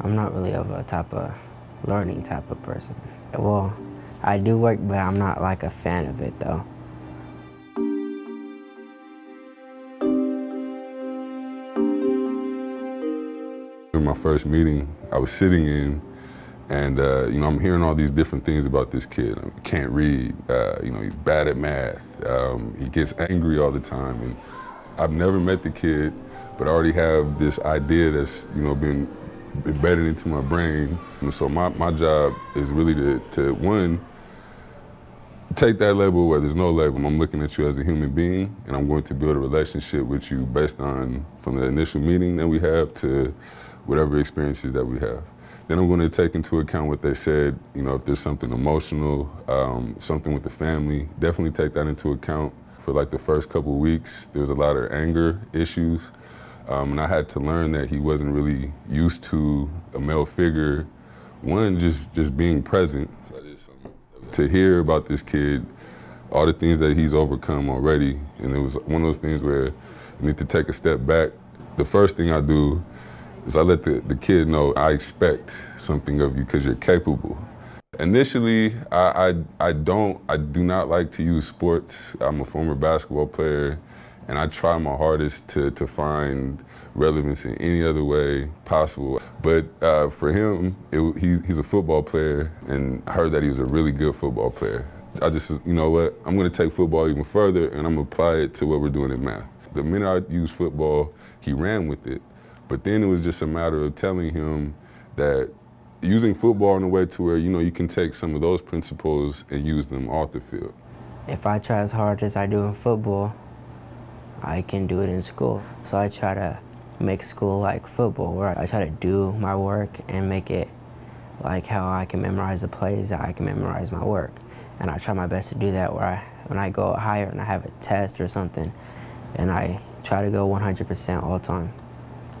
I'm not really of a type of learning type of person. Well, I do work, but I'm not like a fan of it though. In my first meeting, I was sitting in and, uh, you know, I'm hearing all these different things about this kid. He can't read, uh, you know, he's bad at math. Um, he gets angry all the time. And I've never met the kid, but I already have this idea that's, you know, been embedded into my brain. And so my, my job is really to, to, one, take that label where there's no label. I'm looking at you as a human being, and I'm going to build a relationship with you based on from the initial meeting that we have to whatever experiences that we have. Then I'm going to take into account what they said, you know, if there's something emotional, um, something with the family, definitely take that into account. For like the first couple weeks, there was a lot of anger issues. Um, and I had to learn that he wasn't really used to a male figure. One, just, just being present. To hear about this kid, all the things that he's overcome already, and it was one of those things where you need to take a step back. The first thing I do is I let the, the kid know I expect something of you because you're capable. Initially, I, I, I don't, I do not like to use sports. I'm a former basketball player and I try my hardest to, to find relevance in any other way possible. But uh, for him, it, he, he's a football player, and I heard that he was a really good football player. I just, you know what, I'm gonna take football even further and I'm gonna apply it to what we're doing in math. The minute I used football, he ran with it. But then it was just a matter of telling him that using football in a way to where, you know, you can take some of those principles and use them off the field. If I try as hard as I do in football, I can do it in school. So I try to make school like football, where I try to do my work and make it like how I can memorize the plays, I can memorize my work. And I try my best to do that where I, when I go higher and I have a test or something, and I try to go 100% all the time.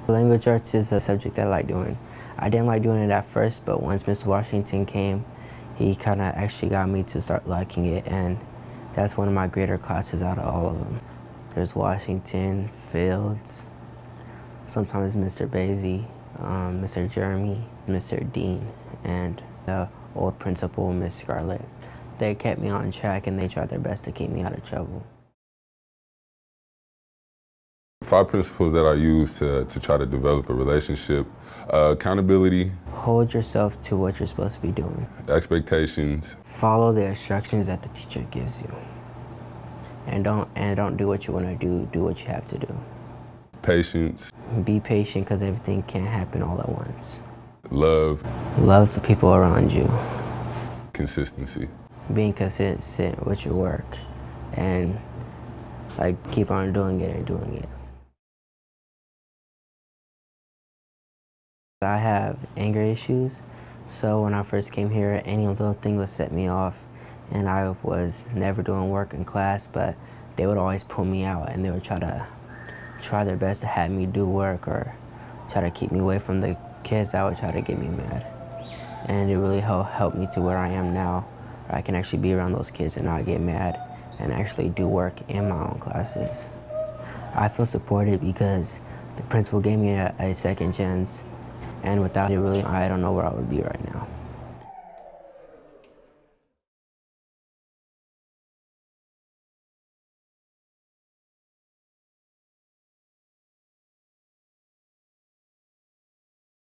Language arts is a subject that I like doing. I didn't like doing it at first, but once Mr. Washington came, he kind of actually got me to start liking it, and that's one of my greater classes out of all of them. There's Washington, Fields, sometimes Mr. Basie, um, Mr. Jeremy, Mr. Dean, and the old principal, Miss Scarlett. They kept me on track and they tried their best to keep me out of trouble. Five principles that I use to, to try to develop a relationship. Uh, accountability. Hold yourself to what you're supposed to be doing. Expectations. Follow the instructions that the teacher gives you. And don't, and don't do what you want to do, do what you have to do. Patience. Be patient because everything can't happen all at once. Love. Love the people around you. Consistency. Being consistent with your work and like keep on doing it and doing it. I have anger issues, so when I first came here, any little thing would set me off, and I was never doing work in class, but they would always pull me out, and they would try to try their best to have me do work or try to keep me away from the kids that would try to get me mad. And it really helped me to where I am now, I can actually be around those kids and not get mad and actually do work in my own classes. I feel supported because the principal gave me a, a second chance and without it, really, I don't know where I would be right now.